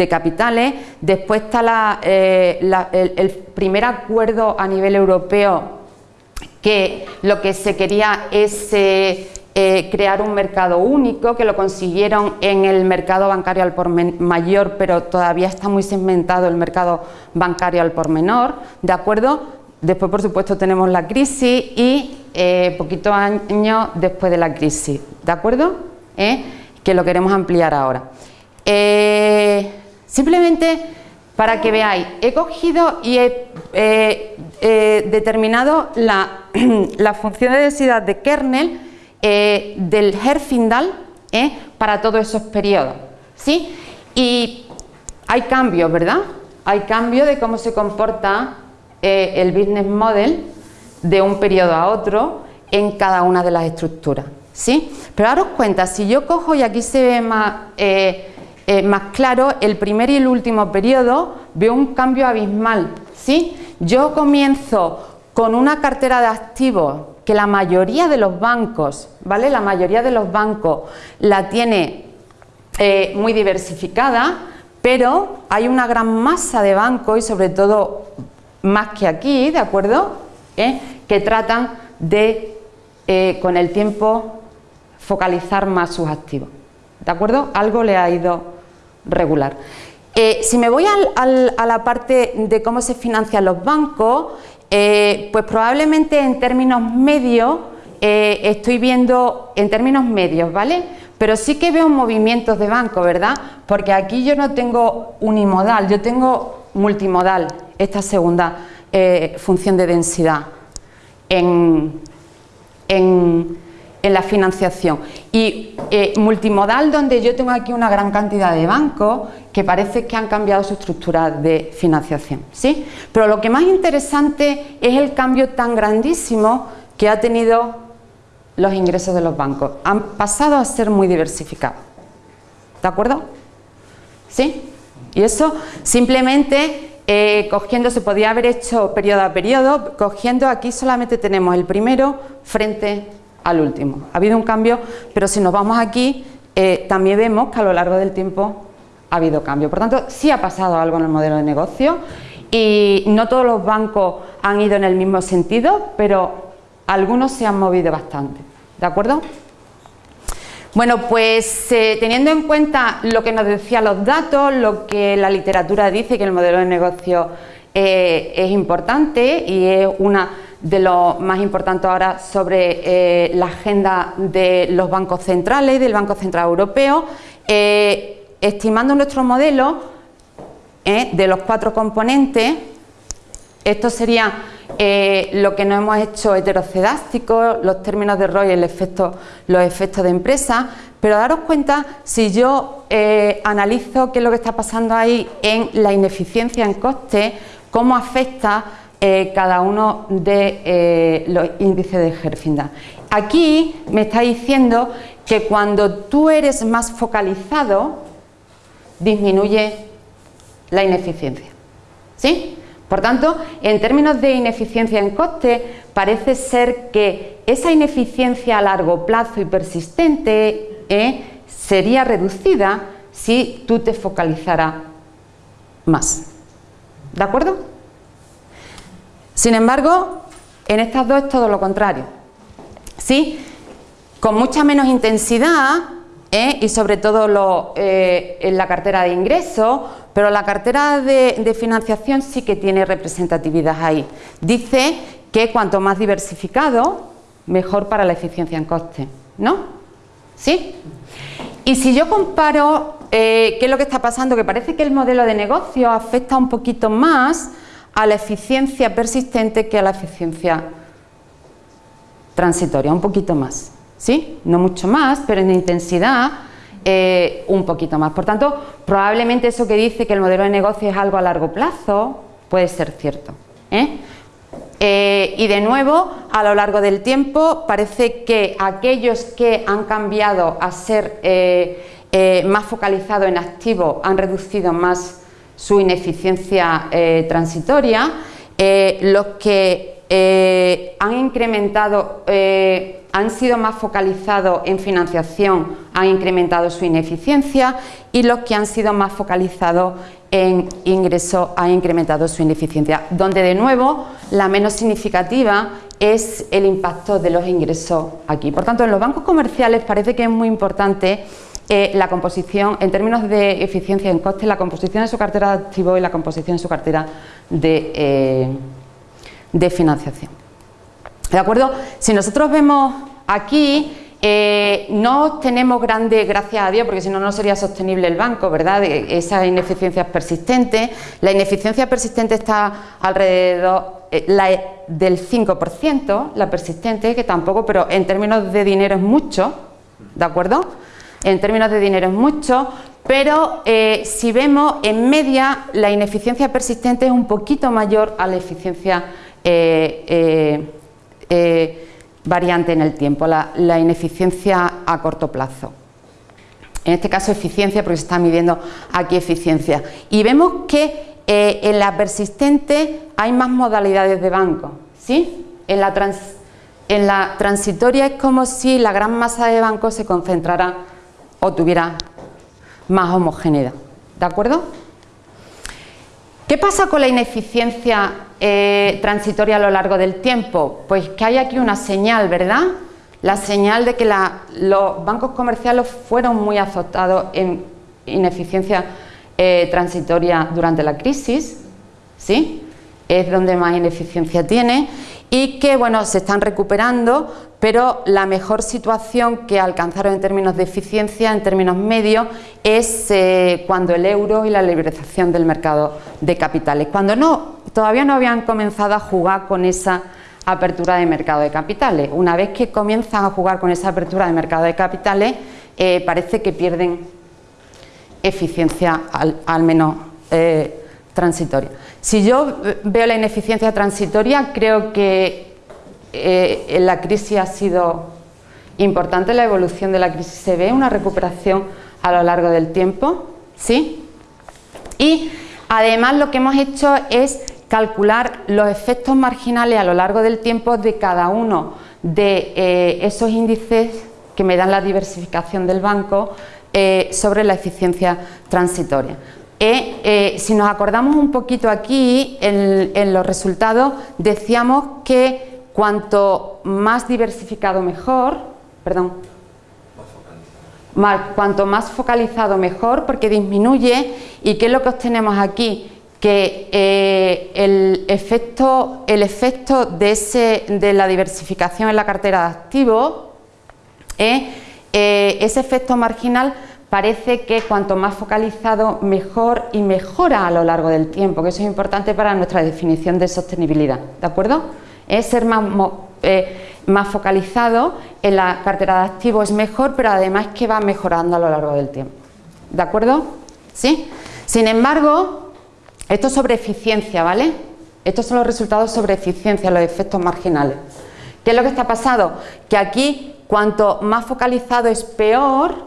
S2: capitales. Después está eh, el, primer acuerdo a nivel europeo que lo que se quería es eh, crear un mercado único, que lo consiguieron en el mercado bancario al por mayor, pero todavía está muy segmentado el mercado bancario al por menor, ¿de acuerdo? Después, por supuesto, tenemos la crisis y eh, poquitos años después de la crisis, ¿de acuerdo? ¿Eh? Que lo queremos ampliar ahora. simplemente para que veáis, he cogido y he determinado la, la función de densidad de kernel eh, del Herfindahl eh, para todos esos periodos. ¿sí? Y hay cambios, ¿verdad? Hay cambios de cómo se comporta eh, el business model de un periodo a otro en cada una de las estructuras. ¿sí? Pero daros cuenta, si yo cojo y aquí se ve más, más claro, el primer y el último periodo, veo un cambio abismal. ¿sí? Yo comienzo con una cartera de activos que la mayoría de los bancos, ¿vale? La mayoría de los bancos la tiene eh, muy diversificada, pero hay una gran masa de bancos y sobre todo más que aquí, ¿de acuerdo? ¿Eh? Que tratan de, eh, con el tiempo, focalizar más sus activos, ¿de acuerdo? Algo le ha ido regular. si me voy a la parte de cómo se financian los bancos, eh, pues probablemente en términos medios eh, estoy viendo, en términos medios, ¿vale? Pero sí que veo movimientos de banco, ¿verdad? Porque aquí yo no tengo unimodal, yo tengo multimodal, esta segunda eh, función de densidad en, en en la financiación. Y multimodal, donde yo tengo aquí una gran cantidad de bancos que parece que han cambiado su estructura de financiación. ¿sí? Pero lo que más interesante es el cambio tan grandísimo que ha tenido los ingresos de los bancos. Han pasado a ser muy diversificados. ¿De acuerdo? ¿Sí? Y eso simplemente eh, cogiendo, se podía haber hecho periodo a periodo, cogiendo aquí solamente tenemos el primero frente al último. Ha habido un cambio, pero si nos vamos aquí, eh, también vemos que a lo largo del tiempo ha habido cambio. Por tanto, sí ha pasado algo en el modelo de negocio y no todos los bancos han ido en el mismo sentido, pero algunos se han movido bastante. ¿De acuerdo? Bueno, pues eh, teniendo en cuenta lo que nos decían los datos, lo que la literatura dice que el modelo de negocio eh, es importante y es una de lo más importante ahora sobre eh, la agenda de los bancos centrales, del Banco Central Europeo, estimando nuestro modelo eh, de los cuatro componentes, esto sería lo que nos hemos hecho heterocedástico, los términos de ROI, el efecto, los efectos de empresa, pero daros cuenta, si yo analizo qué es lo que está pasando ahí en la ineficiencia en coste, cómo afecta eh, cada uno de eh, los índices de Herfindahl. Aquí me está diciendo que cuando tú eres más focalizado, disminuye la ineficiencia. ¿Sí? Por tanto, en términos de ineficiencia en coste, parece ser que esa ineficiencia a largo plazo y persistente eh, sería reducida si tú te focalizaras más. ¿De acuerdo? Sin embargo, en estas dos es todo lo contrario. ¿Sí? Con mucha menos intensidad ¿eh? y sobre todo eh, en la cartera de ingresos, pero la cartera de, financiación sí que tiene representatividad ahí. Dice que cuanto más diversificado, mejor para la eficiencia en coste. ¿No? ¿Sí? Y si yo comparo eh, qué es lo que está pasando, que parece que el modelo de negocio afecta un poquito más a la eficiencia persistente que a la eficiencia transitoria, un poquito más. ¿Sí? No mucho más, pero en intensidad eh, un poquito más. Por tanto, probablemente eso que dice que el modelo de negocio es algo a largo plazo puede ser cierto. ¿eh? Eh, y de nuevo, a lo largo del tiempo, parece que aquellos que han cambiado a ser más focalizados en activo han reducido más su ineficiencia transitoria, los que han incrementado, han sido más focalizados en financiación han incrementado su ineficiencia y los que han sido más focalizados en ingreso han incrementado su ineficiencia, donde de nuevo la menos significativa es el impacto de los ingresos aquí. Por tanto, en los bancos comerciales parece que es muy importante eh, la composición, en términos de eficiencia en coste, la composición de su cartera de activos y la composición de su cartera de, eh, de financiación. ¿De acuerdo? Si nosotros vemos aquí, eh, no tenemos grande, gracias a Dios, porque si no, no sería sostenible el banco, ¿verdad? Esa ineficiencia persistente. La ineficiencia persistente está alrededor la, del 5%, la persistente, que tampoco, pero en términos de dinero es mucho, ¿de acuerdo? En términos de dinero es mucho, pero eh, si vemos en media la ineficiencia persistente es un poquito mayor a la eficiencia eh, eh, variante en el tiempo, la, ineficiencia a corto plazo. En este caso eficiencia porque se está midiendo aquí eficiencia. Y vemos que en la persistente hay más modalidades de banco. ¿sí? En, la en la transitoria es como si la gran masa de bancos se concentrara o tuviera más homogeneidad. ¿De acuerdo? ¿Qué pasa con la ineficiencia eh, transitoria a lo largo del tiempo? Pues que hay aquí una señal, ¿verdad? La señal de que los bancos comerciales fueron muy azotados en ineficiencia eh, transitoria durante la crisis, ¿sí? Es donde más ineficiencia tiene y que bueno, se están recuperando, pero la mejor situación que alcanzaron en términos de eficiencia, en términos medios, es eh, cuando el euro y la liberalización del mercado de capitales, cuando no, todavía no habían comenzado a jugar con esa apertura de mercado de capitales. Una vez que comienzan a jugar con esa apertura de mercado de capitales, eh, parece que pierden eficiencia al, menos eh, transitoria. Si yo veo la ineficiencia transitoria, creo que eh, la crisis ha sido importante, la evolución de la crisis se ve, una recuperación a lo largo del tiempo, ¿sí? Y además lo que hemos hecho es calcular los efectos marginales a lo largo del tiempo de cada uno de eh, esos índices que me dan la diversificación del banco eh, sobre la eficiencia transitoria. Eh, eh, si nos acordamos un poquito aquí, en, los resultados decíamos que cuanto más diversificado mejor, perdón, cuanto más focalizado mejor porque disminuye y ¿qué es lo que obtenemos aquí? que eh, el, efecto, el efecto de, ese, de la diversificación en la cartera de activos, ese efecto marginal parece que cuanto más focalizado mejor y mejora a lo largo del tiempo, que eso es importante para nuestra definición de sostenibilidad, ¿de acuerdo? Es ser más, eh, más focalizado en la cartera de activos es mejor, pero además que va mejorando a lo largo del tiempo, ¿de acuerdo? ¿Sí? Sin embargo, esto es sobre eficiencia, ¿vale? Estos son los resultados sobre eficiencia, los efectos marginales. ¿Qué es lo que está pasando? Que aquí, cuanto más focalizado es peor,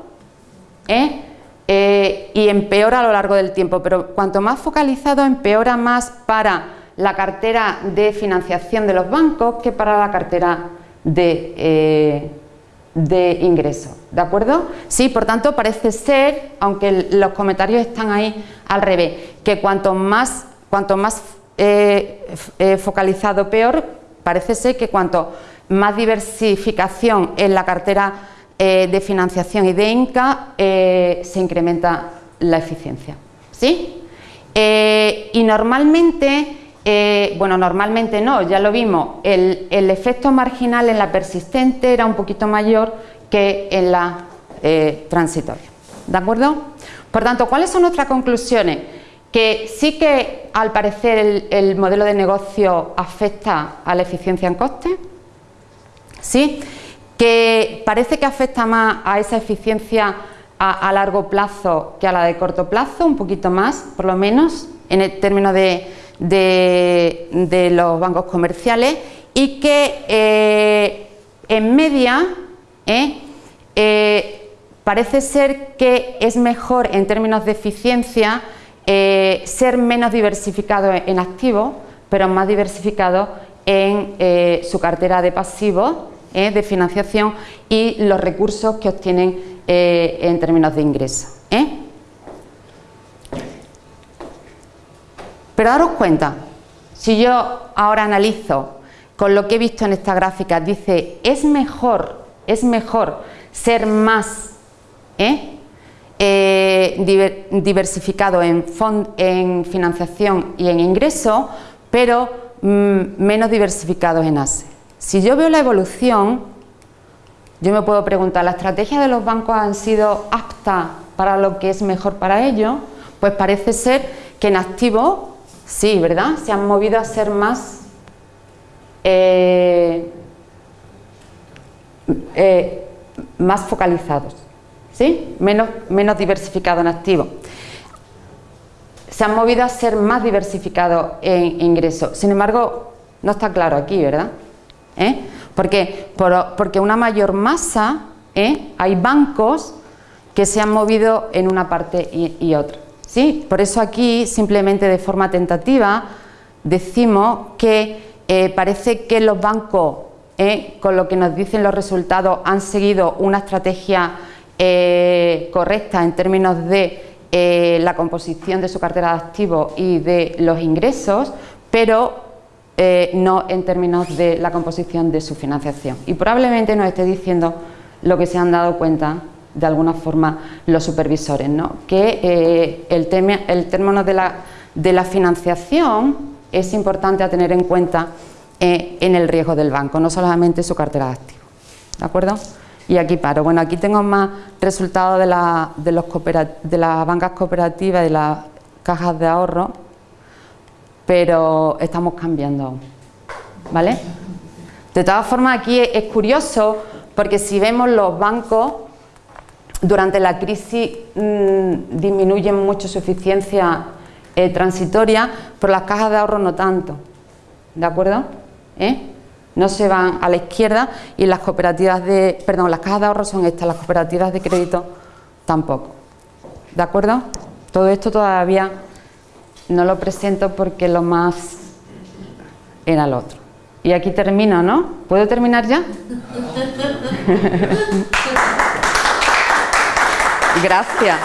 S2: ¿eh? Eh, y empeora a lo largo del tiempo, pero cuanto más focalizado empeora más para la cartera de financiación de los bancos que para la cartera de, eh, de ingresos, ¿de acuerdo? Sí, por tanto parece ser, aunque los comentarios están ahí al revés, que cuanto más, cuanto más focalizado peor, parece ser que cuanto más diversificación en la cartera eh, de financiación y de INCA eh, se incrementa la eficiencia. ¿sí? Eh, y normalmente, bueno, normalmente no, ya lo vimos, el, efecto marginal en la persistente era un poquito mayor que en la transitoria. ¿De acuerdo? Por tanto, ¿cuáles son nuestras conclusiones? Que sí que al parecer el, el modelo de negocio afecta a la eficiencia en coste, ¿sí? Que parece que afecta más a esa eficiencia a, largo plazo que a la de corto plazo, un poquito más, por lo menos, en el término de, los bancos comerciales y que eh, en media eh, eh, parece ser que es mejor en términos de eficiencia ser menos diversificado en activos, pero más diversificado en su cartera de pasivos ¿eh? de financiación y los recursos que obtienen eh, en términos de ingreso. ¿eh? Pero daros cuenta, si yo ahora analizo con lo que he visto en esta gráfica, dice, es mejor, es mejor ser más ¿eh? Eh, diversificado en, en, financiación y en ingreso, pero mm, menos diversificados en ASE. Si yo veo la evolución, yo me puedo preguntar, ¿la estrategia de los bancos han sido aptas para lo que es mejor para ellos? Pues parece ser que en activo, sí, ¿verdad? Se han movido a ser más eh, eh, más focalizados, ¿sí? menos, menos diversificados en activo. Se han movido a ser más diversificados en ingresos. Sin embargo, no está claro aquí, ¿verdad? ¿Eh? Porque, porque una mayor masa, hay bancos que se han movido en una parte y, otra. ¿sí? Por eso aquí, simplemente de forma tentativa, decimos que eh, parece que los bancos, eh, con lo que nos dicen los resultados, han seguido una estrategia eh, correcta en términos de la composición de su cartera de activos y de los ingresos, pero no en términos de la composición de su financiación. Y probablemente nos esté diciendo lo que se han dado cuenta de alguna forma los supervisores, ¿no? que el, el término de la, de la financiación es importante a tener en cuenta eh, en el riesgo del banco, no solamente su cartera de. ¿De acuerdo? Y aquí paro. Bueno, aquí tengo más resultados de, los de las bancas cooperativas y de las cajas de ahorro, pero estamos cambiando ¿Vale? De todas formas, aquí es curioso porque si vemos los bancos durante la crisis mmm, disminuyen mucho su eficiencia eh, transitoria, pero las cajas de ahorro no tanto. ¿De acuerdo? ¿Eh? No se van a la izquierda y las cooperativas de, perdón, las cajas de ahorro son estas, las cooperativas de crédito tampoco. ¿De acuerdo? Todo esto todavía no lo presento porque lo más era lo otro. Y aquí termino, ¿no? ¿Puedo terminar ya? Gracias.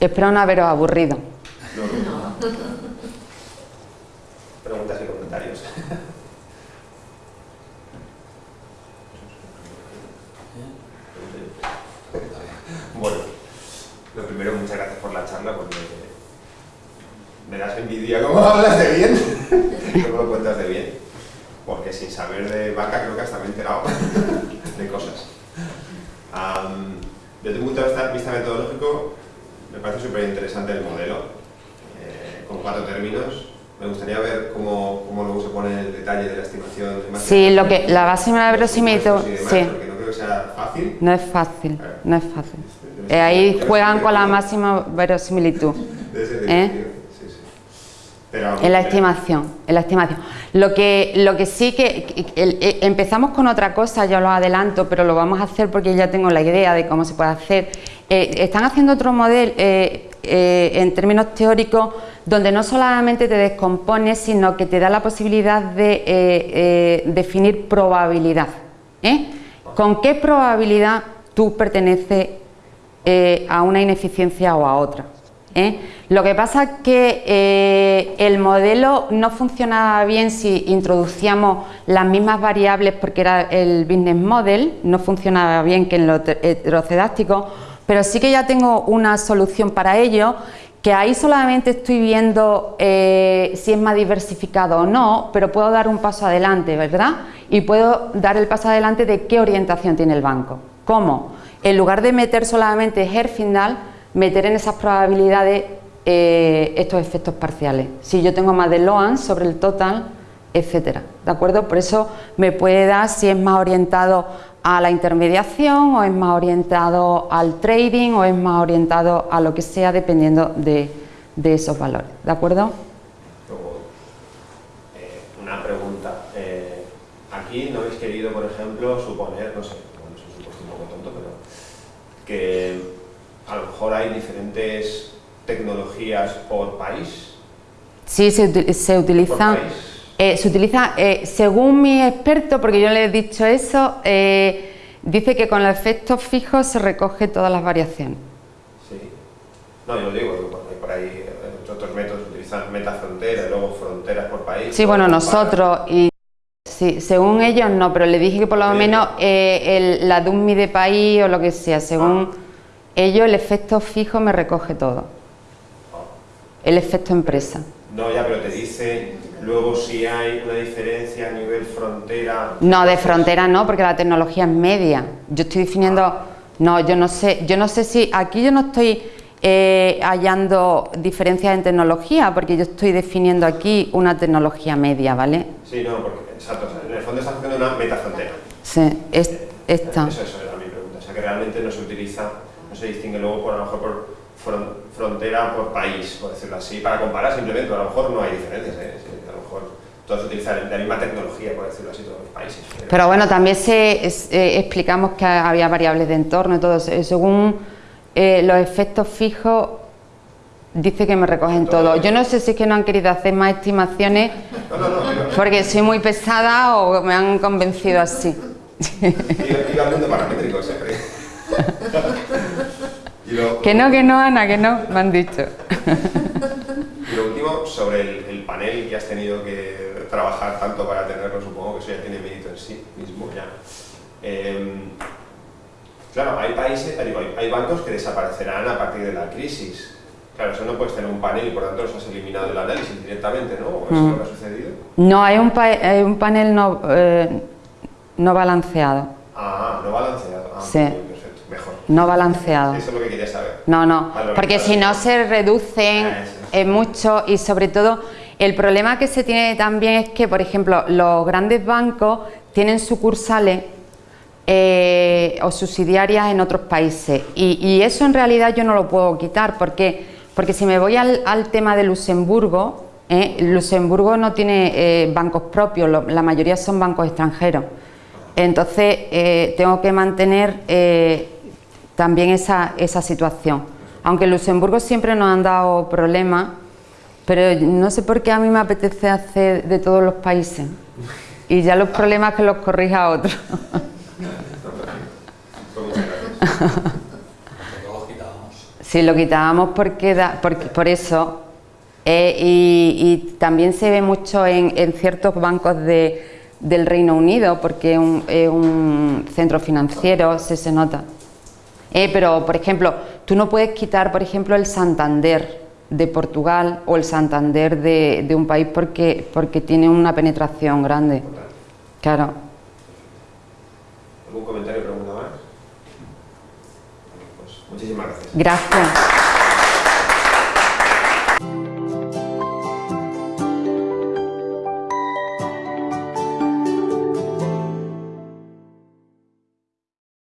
S2: Espero no haberos aburrido. No,
S4: Preguntas y comentarios. Bueno, muchas gracias por la charla, porque me das envidia cómo hablas de bien, cómo lo cuentas de bien, porque sin saber de vaca creo que hasta me he enterado de cosas. desde un punto de vista metodológico, me parece súper interesante el modelo, eh, con cuatro términos. Me gustaría ver cómo, cómo, luego se pone el detalle de la estimación. De
S2: sí, lo que, la base de verosimilitud, sí.
S4: Que sea fácil.
S2: No es fácil, no es fácil. Eh, ahí juegan con la máxima verosimilitud. ¿Eh? en la estimación, en la estimación. Lo que, lo que sí que, eh, empezamos con otra cosa, ya lo adelanto, pero lo vamos a hacer porque ya tengo la idea de cómo se puede hacer. Eh, están haciendo otro modelo eh, en términos teóricos donde no solamente te descompone, sino que te da la posibilidad de definir probabilidad. ¿Con qué probabilidad tú perteneces a una ineficiencia o a otra? ¿eh? Lo que pasa es que eh, el modelo no funcionaba bien si introducíamos las mismas variables porque era el business model, no funcionaba bien que en lo heterocedástico, pero sí que ya tengo una solución para ello que ahí solamente estoy viendo eh, si es más diversificado o no, pero puedo dar un paso adelante, ¿verdad? Y puedo dar el paso adelante de qué orientación tiene el banco. ¿Cómo? En lugar de meter solamente Herfindahl, meter en esas probabilidades eh, estos efectos parciales. Si yo tengo más de Loan sobre el total, etcétera, ¿de acuerdo? Por eso me puede dar si es más orientado a la intermediación o es más orientado al trading o es más orientado a lo que sea dependiendo de, esos valores, ¿de acuerdo?
S4: Eh, una pregunta. Eh, aquí no habéis querido, por ejemplo, suponer, no sé, bueno, es un supuesto un poco tonto, pero que a lo mejor hay diferentes tecnologías por país.
S2: Sí, se, se utiliza. Eh, se utiliza, eh, según mi experto, porque yo le he dicho eso, eh, dice que con los efectos fijos se recoge todas las variaciones.
S4: Sí. No, yo lo digo, hay por ahí otros métodos utilizan metafrontera y luego fronteras por país.
S2: Sí, bueno, nosotros y sí, según ellos no, pero le dije que por lo menos el- la DUMI de país o lo que sea, según
S4: Ah.
S2: ellos el efecto fijo me recoge todo, el efecto empresa.
S4: No, ya, pero te dice luego si hay una diferencia a nivel frontera.
S2: No, de frontera no, porque la tecnología es media. Yo estoy definiendo, no, yo no sé, yo no sé si aquí yo no estoy eh, hallando diferencias en tecnología, porque yo estoy definiendo aquí una tecnología media, ¿vale?
S4: Sí, no, porque, exacto, o sea, en el fondo estás haciendo una metafrontera.
S2: Sí, es, esta.
S4: Eso, eso era mi pregunta. O sea, que realmente no se utiliza, no se distingue luego por a lo mejor por fron- frontera por país, por decirlo así, para comparar simplemente, a lo mejor no hay diferencias, ¿eh? A lo mejor todos utilizan la misma tecnología, por decirlo así, todos los países.
S2: Pero bueno, también se, eh, explicamos que había variables de entorno y todo. Eh, Según eh, los efectos fijos, dice que me recogen todo. Yo no sé si es que no han querido hacer más estimaciones
S4: No, no, no, pero
S2: porque soy muy pesada o me han convencido así.
S4: iba, iba hablando paramétrico siempre. lo,
S2: Que no, que no, Ana, que no, me han dicho.
S4: y lo último, sobre el, el panel que has tenido que trabajar tanto para tenerlo, supongo que eso ya tiene mérito en sí mismo ya. Em, Claro, hay países, digo, hay, hay bancos que desaparecerán a partir de la crisis. Claro, eso no puedes tener un panel y por tanto los has eliminado del análisis directamente, ¿no? ¿O eso es lo que ha sucedido?
S2: No, hay un, pa- hay un panel no, eh, no balanceado.
S4: Ah, no balanceado. Ah,
S2: Sí.
S4: muy bien, perfecto, mejor.
S2: No balanceado.
S4: Eso es lo que quería saber.
S2: No, no,
S4: Vale,
S2: porque
S4: vale.
S2: si no se reducen
S4: Ah,
S2: eh, mucho y sobre todo el problema que se tiene también es que, por ejemplo, los grandes bancos tienen sucursales eh, o subsidiarias en otros países y, y eso en realidad yo no lo puedo quitar porque, porque si me voy al, al tema de Luxemburgo, eh, Luxemburgo no tiene eh, bancos propios, lo- la mayoría son bancos extranjeros. Entonces tengo que mantener también esa, esa situación. Aunque Luxemburgo siempre nos han dado problemas, pero no sé por qué a mí me apetece hacer de todos los países. Y ya los problemas que los corrija otro.
S4: Muchas gracias.
S1: Luego los quitábamos.
S2: Si lo quitábamos porque, da- porque por eso. eh, y, también se ve mucho en, en ciertos bancos de- del Reino Unido, porque es un, es un centro financiero, se, se nota. Eh, pero, por ejemplo, tú no puedes quitar, por ejemplo, el Santander de Portugal o el Santander de, de un país porque, porque tiene una penetración grande. Claro.
S4: ¿Algún comentario o pregunta más? Pues muchísimas gracias.
S2: Gracias.